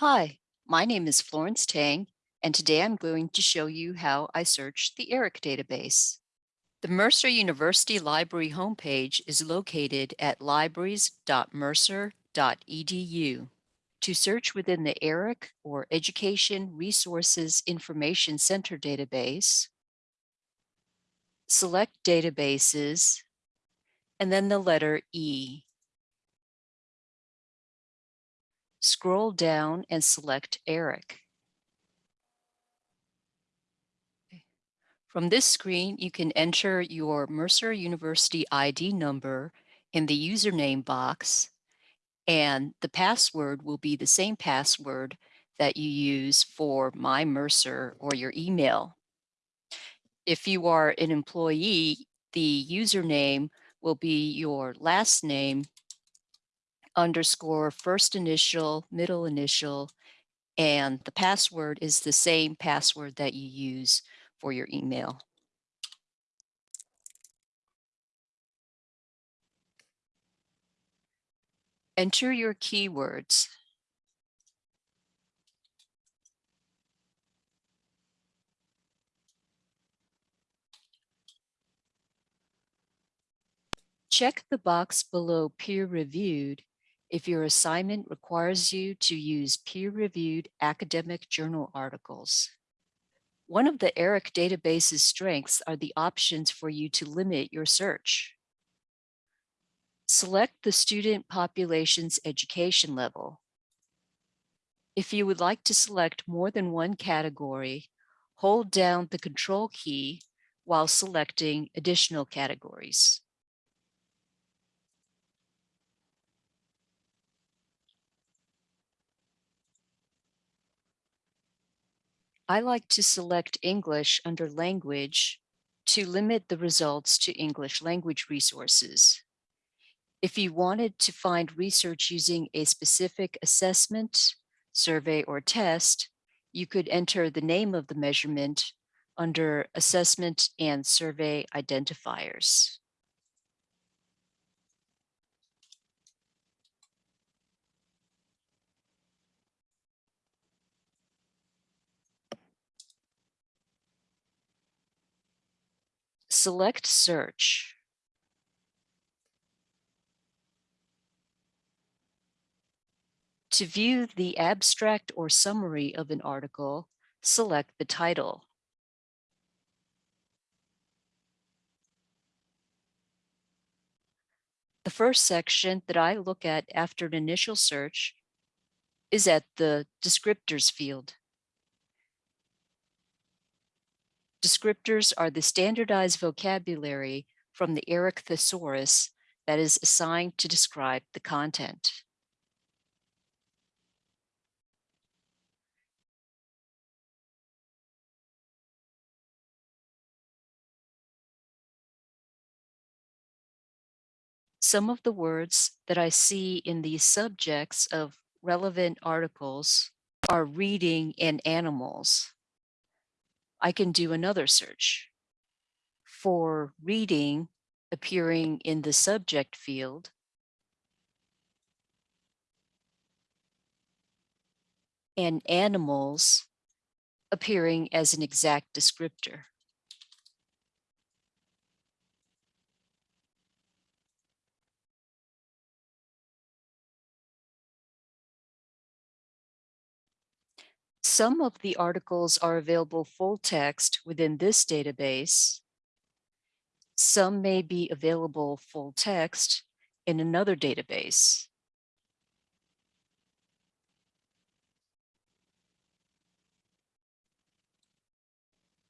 Hi, my name is Florence Tang, and today I'm going to show you how I search the ERIC database. The Mercer University Library homepage is located at libraries.mercer.edu. To search within the ERIC or Education Resources Information Center database, select Databases, and then the letter E. Scroll down and select ERIC. From this screen, you can enter your Mercer University ID number in the username box, and the password will be the same password that you use for My Mercer or your email. If you are an employee, the username will be your last name underscore first initial, middle initial, and the password is the same password that you use for your email. Enter your keywords. Check the box below peer-reviewed if your assignment requires you to use peer-reviewed academic journal articles. One of the ERIC database's strengths are the options for you to limit your search. Select the student population's education level. If you would like to select more than one category, hold down the control key while selecting additional categories. I like to select English under language to limit the results to English language resources. If you wanted to find research using a specific assessment, survey, or test, you could enter the name of the measurement under Assessment and Survey Identifiers. Select search. To view the abstract or summary of an article, select the title. The first section that I look at after an initial search is at the descriptors field. Descriptors are the standardized vocabulary from the ERIC thesaurus that is assigned to describe the content. Some of the words that I see in the subjects of relevant articles are reading and animals. I can do another search for reading appearing in the subject field. and animals appearing as an exact descriptor. Some of the articles are available full text within this database. Some may be available full text in another database.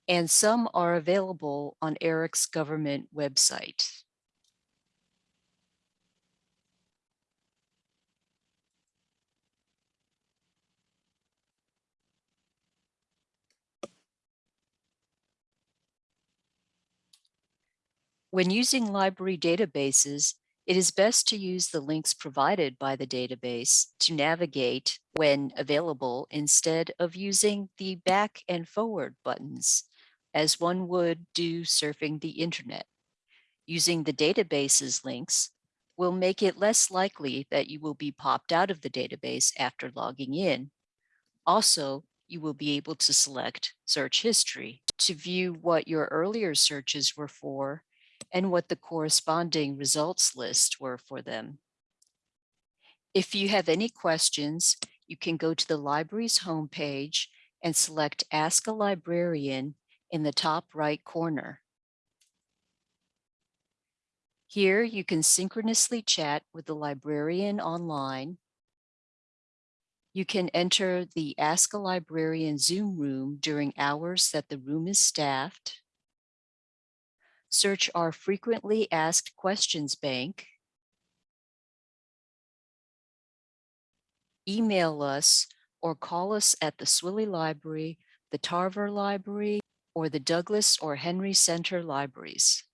And some are available on ERIC's government website. When using library databases, it is best to use the links provided by the database to navigate when available instead of using the back and forward buttons, as one would do surfing the internet. Using the database's links will make it less likely that you will be popped out of the database after logging in, Also, you will be able to select search history to view what your earlier searches were for and what the corresponding results list were for them. If you have any questions, you can go to the library's homepage and select Ask a Librarian in the top right corner. Here you can synchronously chat with the librarian online. You can enter the Ask a Librarian Zoom room during hours that the room is staffed. Search our frequently asked questions bank. Email us or call us at the Swilley Library, the Tarver Library, or the Douglas or Henry Center Libraries.